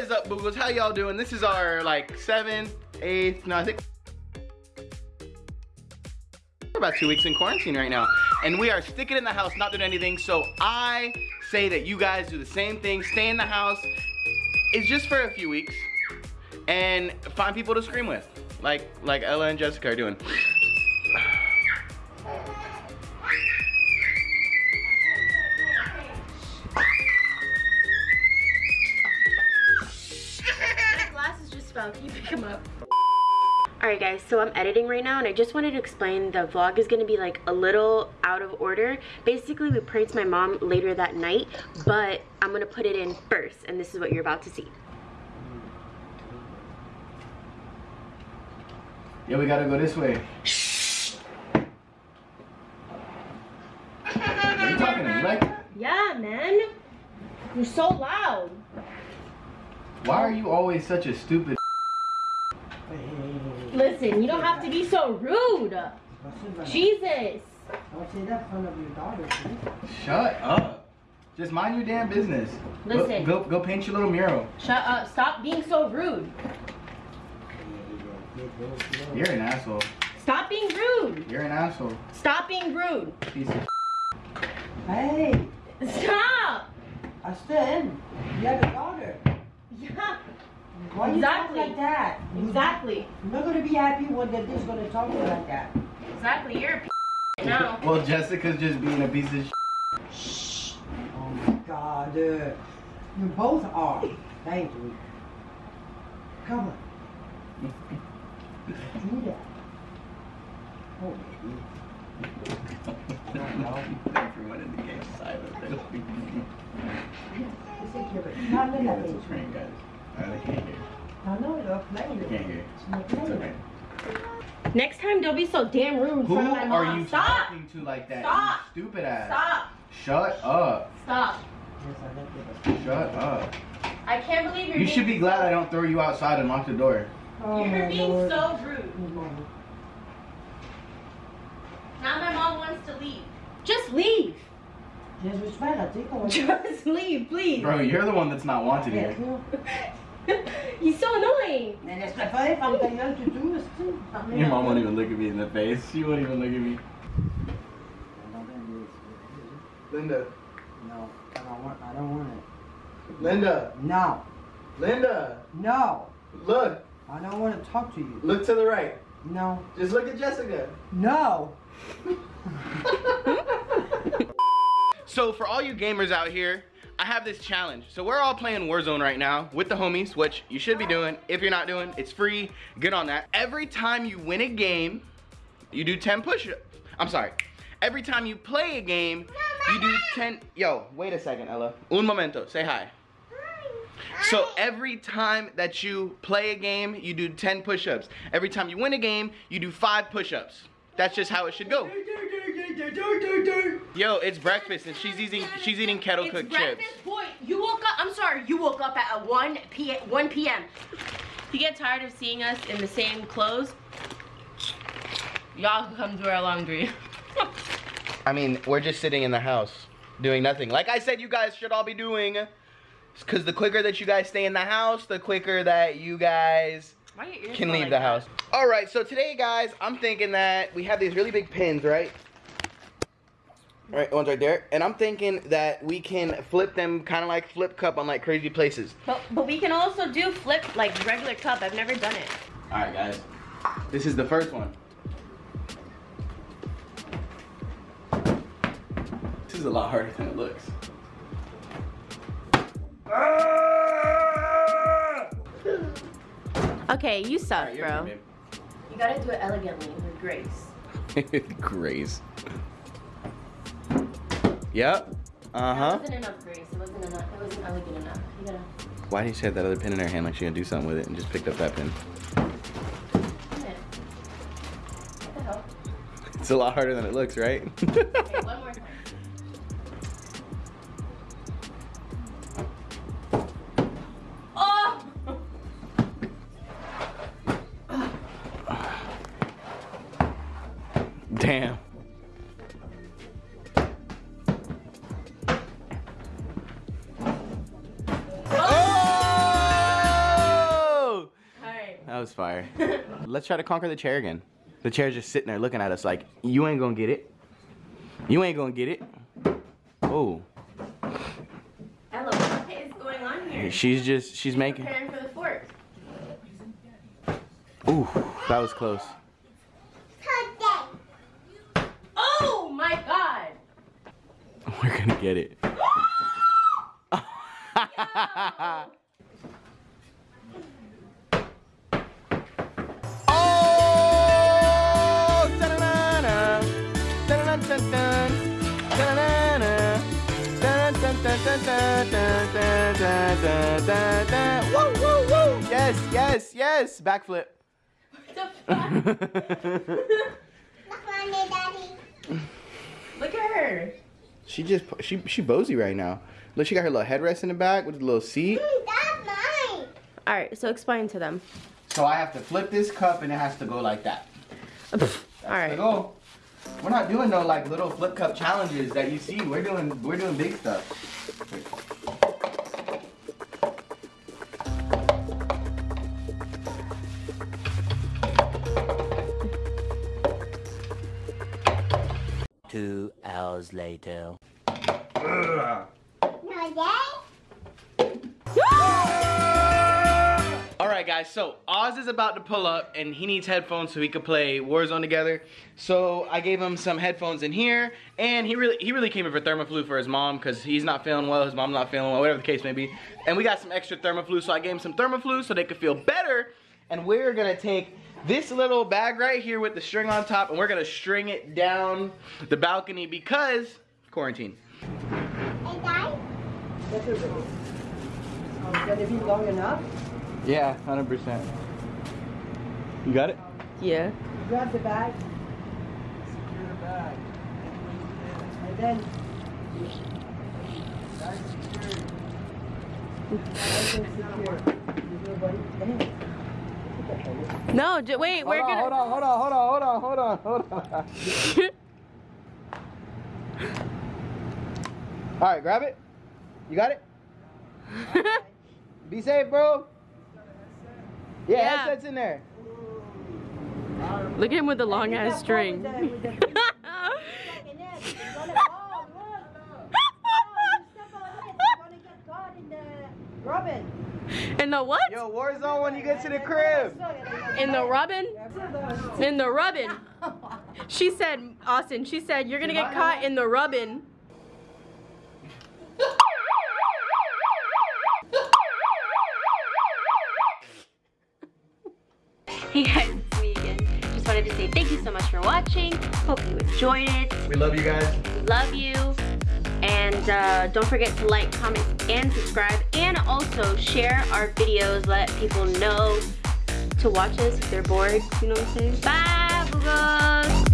What is up, Boogles? How y'all doing? This is our like seventh, eighth, no, I think we're about two weeks in quarantine right now. And we are sticking in the house, not doing anything. So I say that you guys do the same thing, stay in the house. It's just for a few weeks. And find people to scream with. Like like Ella and Jessica are doing. Fell. Can you pick them up? Alright guys, so I'm editing right now and I just wanted to explain the vlog is going to be like a little out of order. Basically, we pranked my mom later that night, but I'm going to put it in first and this is what you're about to see. Yeah, we gotta go this way. Are you talking to me like that? Yeah, man. You're so loud. Why are you always such a stupid Listen, you don't have to be so rude. Jesus. Don't say that in front of your daughter. Shut up. Just mind your damn business. Go- Listen. Go, go, paint your little mural. Shut up. Stop being so rude. You're an asshole. Stop being rude. You're an asshole. Stop being rude. Piece of Hey, Stop. Austin, you have a daughter. Yeah. Why you Exactly. talk like that? Exactly. You're not gonna be happy when the dude's gonna talk to you like that. Exactly. You're a p now. Well, Jessica's just being a piece of sh- Shh. Oh my God, uh, you both are. Thank you. Come on. Do that. Oh, baby. Everyone in the game silent. It's a kid. Not in that That's a age. prank, guys. I can't hear. I know you're playing You it. can't hear. It's not It's playing okay. Next time, don't be so damn rude in Who front of my mom. are you Stop. talking to like that? Stop. You stupid ass. Stop. Shut up. Stop. Yes, I like it. Shut up. I can't believe you're. You should be glad I don't throw you outside and lock the door. Oh, You're being Lord. so rude. Now my mom wants to leave. Just leave. Just respect, I think I want Just leave, please. Bro, you're the one that's not wanted here. He's so annoying. Mais laisse-le faire, ferme ta gueule, tu tout, c'est Your mom won't even look at me in the face. She won't even look at me. Linda. No, I don't want, I don't want it. Linda. No, Linda. no, Look. I don't want to talk to you. Look to the right. No, Just look at Jessica. no. So for all you gamers out here, I have this challenge. So we're all playing Warzone right now with the homies, which you should be doing. If you're not doing, it's free. Get on that. Every time you win a game, you do 10 push-ups. I'm sorry. Every time you play a game, you do 10. Yo, wait a second, Ella. Un momento. Say hi. So every time that you play a game, you do 10 push-ups. Every time you win a game, you do five push-ups. That's just how it should go. Yo, it's breakfast and she's eating she's eating kettle It's cooked chips. breakfast point. You woke up. I'm sorry. You woke up at 1 p. 1 p.m. You get tired of seeing us in the same clothes? Y'all can come do our laundry. I mean, we're just sitting in the house doing nothing. Like I said, you guys should all be doing. Because the quicker that you guys stay in the house, the quicker that you guys Why your ears can leave like the that? house. All right, so today, guys, I'm thinking that we have these really big pins, right? Right, one's right there. And I'm thinking that we can flip them kind of like flip cup on like crazy places. But, but we can also do flip like regular cup. I've never done it. All right, guys. This is the first one. This is a lot harder than it looks. Okay, you suck, Alright, you're bro. good, You gotta do it elegantly with grace. babe. Grace. Yep. Uh That huh. wasn't enough grace. It wasn't enough. It wasn't elegant enough. You gotta. Why did she have that other pin in her hand like she gonna do something with it and just picked up that pin? Yeah. What the hell? It's a lot harder than it looks, right? Damn. Oh! was fire. Let's try to conquer the chair again. The chair's just sitting there looking at us like, you ain't gonna get it. You ain't gonna get it. Oh, Ella, what is going on here? she's just, she's making. Preparing for the fort. Ooh, that was close. We're gonna get it. Oh, woo, woo, woo! Yes, yes, yes! Backflip. Look at her she just she she bozy right now. Look, she got her little headrest in the back with a little seat. That's mine. All right, so explain to them. So I have to flip this cup and it has to go like that. All There right. you go. We're not doing no like little flip cup challenges that you see. We're doing we're doing big stuff. Hours later. All right, guys. So Oz is about to pull up, and he needs headphones so he could play Warzone together. So I gave him some headphones in here, and he really he really came in for Thermaflu for his mom because he's not feeling well, his mom's not feeling well, whatever the case may be. And we got some extra Thermaflu, so I gave him some Thermaflu so they could feel better. And we're gonna take this little bag right here with the string on top, and we're gonna string it down the balcony because quarantine. Oh, gonna be long enough. Yeah, hundred percent. You got it? Yeah. Grab the bag. Secure the bag. And then. Bag secured. Bag secure. You do what- No, j- wait, we're hold gonna. on, hold on, hold on, hold on, hold on, hold on, hold on. All right, grab it. You got it? Be safe, bro. Yeah, Yeah. headset's in there. Look at him with the long ass string. Robin. In the what? Yo, Warzone when you get to the crib. In the rubbin? In the rubbin. She said, Austin, she said, you're gonna get caught in the rubbin. Hey guys, it's me again. Just wanted to say thank you so much for watching. Hope you enjoyed it. We love you guys. Love you. And uh, don't forget to like, comment, and subscribe. And also share our videos. Let people know to watch us if they're bored. You know what I'm saying? Bye, Boogos.